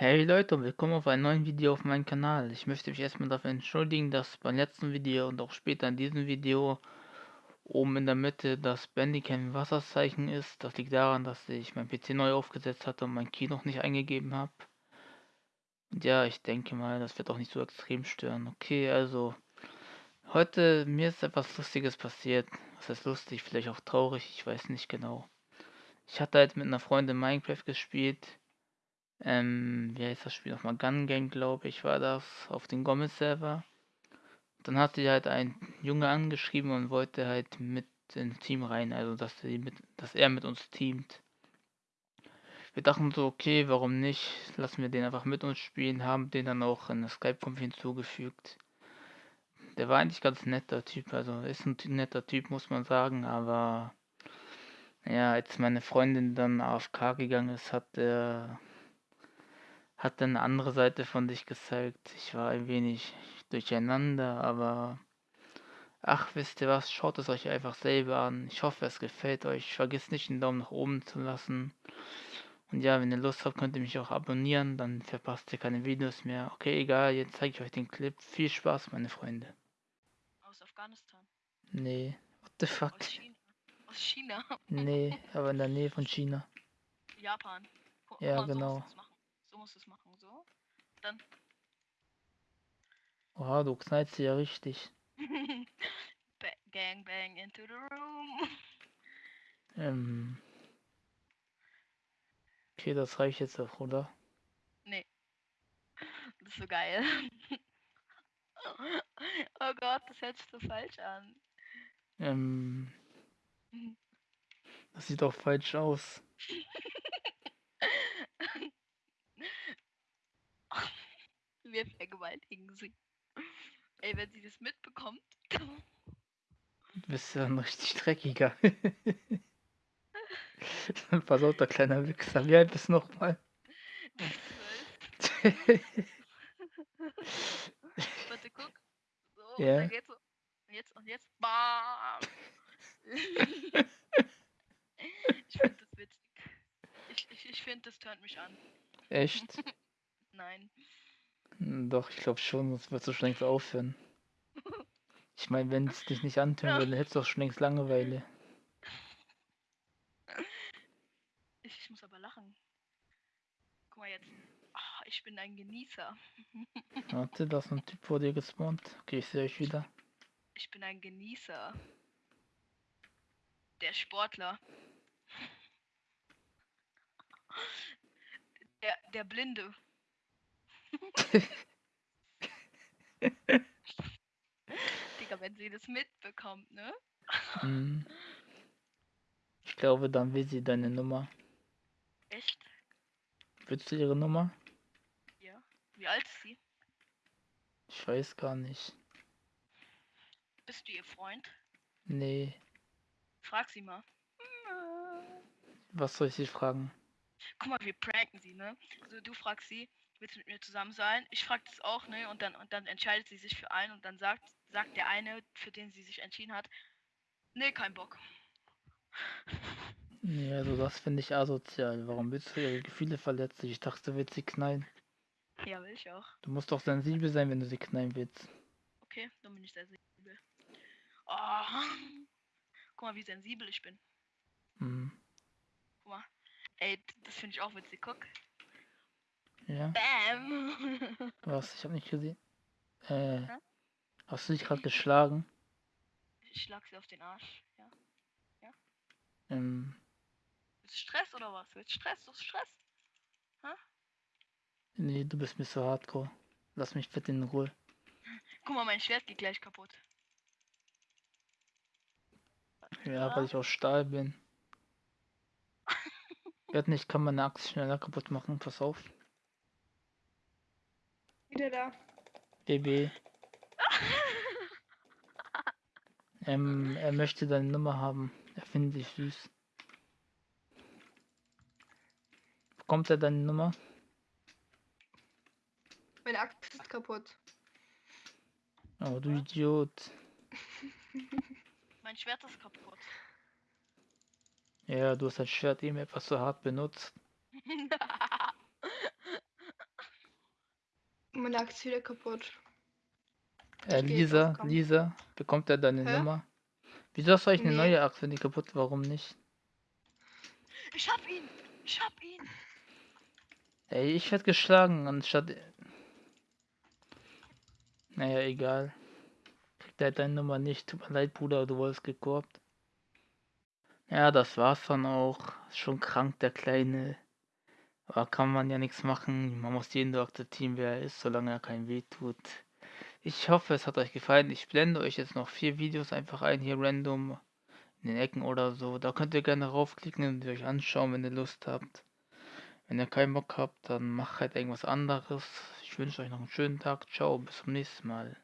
Hey Leute und willkommen auf einem neuen Video auf meinem Kanal. Ich möchte mich erstmal dafür entschuldigen, dass beim letzten Video und auch später in diesem Video oben in der Mitte das Bandicam Wasserzeichen ist. Das liegt daran, dass ich mein PC neu aufgesetzt hatte und mein Key noch nicht eingegeben habe. Und ja, ich denke mal, das wird auch nicht so extrem stören. Okay, also heute mir ist etwas Lustiges passiert. Was heißt lustig, vielleicht auch traurig, ich weiß nicht genau. Ich hatte halt mit einer Freundin Minecraft gespielt ähm, wie heißt das Spiel nochmal? Gun Game, glaube ich, war das, auf den Gomez-Server. Dann hat sie halt ein Junge angeschrieben und wollte halt mit ins Team rein, also dass, sie mit, dass er mit uns teamt. Wir dachten so, okay, warum nicht? Lassen wir den einfach mit uns spielen, haben den dann auch in der Skype-Konf hinzugefügt. Der war eigentlich ganz netter Typ, also ist ein netter Typ, muss man sagen, aber ja, als meine Freundin dann AFK gegangen ist, hat er hat eine andere Seite von dich gezeigt. Ich war ein wenig durcheinander, aber ach, wisst ihr was, schaut es euch einfach selber an. Ich hoffe, es gefällt euch. Vergisst nicht, den Daumen nach oben zu lassen. Und ja, wenn ihr Lust habt, könnt ihr mich auch abonnieren, dann verpasst ihr keine Videos mehr. Okay, egal, jetzt zeige ich euch den Clip. Viel Spaß, meine Freunde. Aus Afghanistan. Nee, what the fuck? Aus China. Aus China. Nee, aber in der Nähe von China. Japan. Guck Ja, genau. So musst du es machen. So. Dann. Oha, du knallst sie ja richtig. Ba gang bang into the room. Ähm. Okay, das reicht jetzt auch, oder? Nee. Das ist so geil. oh Gott, das hört sich so falsch an. Ähm. Das sieht doch falsch aus. Wir vergewaltigen sie. Ey, wenn sie das mitbekommt. Du bist ja ein richtig dreckiger. Ein versauter kleiner Wichser. Wie alt bist du nochmal? Warte, guck. So, Ja. und geht's. Und jetzt, und jetzt. Bam! ich finde das witzig. Ich, ich, ich finde, das tönt mich an. Echt? Nein. Doch, ich glaube schon, sonst würdest du schon längst aufhören. Ich meine, wenn es dich nicht antören würde, dann hättest du doch schon längst Langeweile. Ich, muss aber lachen. Guck mal jetzt. Ah, ich bin ein Genießer. Warte, da ist ein Typ vor dir gespawnt. Okay, ich sehe euch wieder. Ich bin ein Genießer. Der Sportler. Der, der Blinde. Digga, wenn sie das mitbekommt, ne? Hm. Ich glaube, dann will sie deine Nummer. Echt? Willst du ihre Nummer? Ja. Wie alt ist sie? Ich weiß gar nicht. Bist du ihr Freund? Nee. Frag sie mal. Was soll ich sie fragen? Guck mal, wir pranken sie, ne? Also du fragst sie, willst du mit mir zusammen sein? Ich frag das auch, ne? Und dann und dann entscheidet sie sich für einen und dann sagt sagt der eine, für den sie sich entschieden hat, nee, kein Bock. Nee, also das finde ich asozial. Warum willst du ihre Gefühle verletzen? Ich dachte, du willst sie knallen. Ja, will ich auch. Du musst doch sensibel sein, wenn du sie knallen willst. Okay, dann bin ich sehr sensibel. Oh. Guck mal, wie sensibel ich bin. Hm. Guck mal. Ey, das finde ich auch witzig. Guck. Ja. Bam. Was? Ich habe nicht gesehen. Äh. Hä? Hast du dich gerade geschlagen? Ich schlag sie auf den Arsch. Ja. Ähm. Ist Stress oder was? Willst Stress? Du Stress? Nee, du bist mir so hardcore. Lass mich bitte in Ruhe. Guck mal, mein Schwert geht gleich kaputt. Ja, weil ich aus Stahl bin. Werd nicht, kann man eine Axt schneller kaputt machen. Pass auf. Wieder da. BB. Ähm, er möchte deine Nummer haben. Er findet dich süß. Bekommt er deine Nummer? Meine Axt ist kaputt. Oh, du Idiot. Mein Schwert ist kaputt. Ja, du hast dein Schwert eben etwas zu hart benutzt. meine Aktie wieder kaputt. Äh, Lisa. Lisa, bekommt er deine Hä? Nummer? Wieso hast du eigentlich eine Nee. neue Axt, wenn die kaputt Warum nicht? Ich hab ihn! Ich hab ihn! Ey, ich werd geschlagen, anstatt... Naja, egal. Kriegt er deine Nummer nicht. Tut mir leid, Bruder, du wurdest gekorbt. Ja, das war's dann auch. Schon krank, der Kleine. Aber kann man ja nichts machen. Man muss jeden so akzeptieren, wer er ist, solange er kein weh tut. Ich hoffe, es hat euch gefallen. Ich blende euch jetzt noch vier Videos einfach ein, hier random in den Ecken oder so. Da könnt ihr gerne raufklicken und euch anschauen, wenn ihr Lust habt. Wenn ihr keinen Bock habt, dann macht halt irgendwas anderes. Ich wünsche euch noch einen schönen Tag. Ciao, bis zum nächsten Mal.